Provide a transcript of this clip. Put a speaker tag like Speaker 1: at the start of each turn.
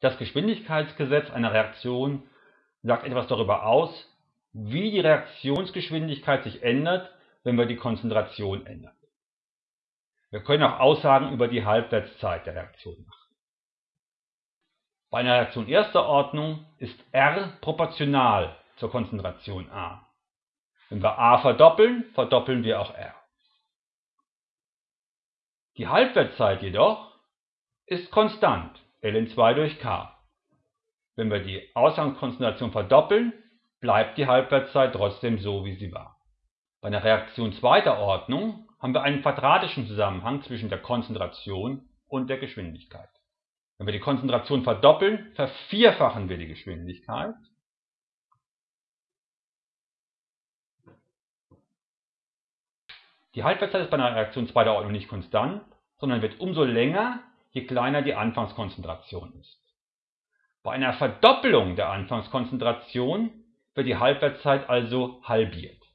Speaker 1: Das Geschwindigkeitsgesetz einer Reaktion sagt etwas darüber aus, wie die Reaktionsgeschwindigkeit sich ändert, wenn wir die Konzentration ändern. Wir können auch Aussagen über die Halbwertszeit der Reaktion machen. Bei einer Reaktion erster Ordnung ist R proportional zur Konzentration A. Wenn wir A verdoppeln, verdoppeln wir auch R. Die Halbwertszeit jedoch ist konstant, ln2 durch k. Wenn wir die Ausgangskonzentration verdoppeln, bleibt die Halbwertszeit trotzdem so, wie sie war. Bei einer Reaktion zweiter Ordnung haben wir einen quadratischen Zusammenhang zwischen der Konzentration und der Geschwindigkeit. Wenn wir die Konzentration verdoppeln, vervierfachen wir die Geschwindigkeit. Die Halbwertszeit ist bei einer Reaktion zweiter Ordnung nicht konstant, sondern wird umso länger, je kleiner die Anfangskonzentration ist. Bei einer Verdoppelung der Anfangskonzentration wird die Halbwertszeit also halbiert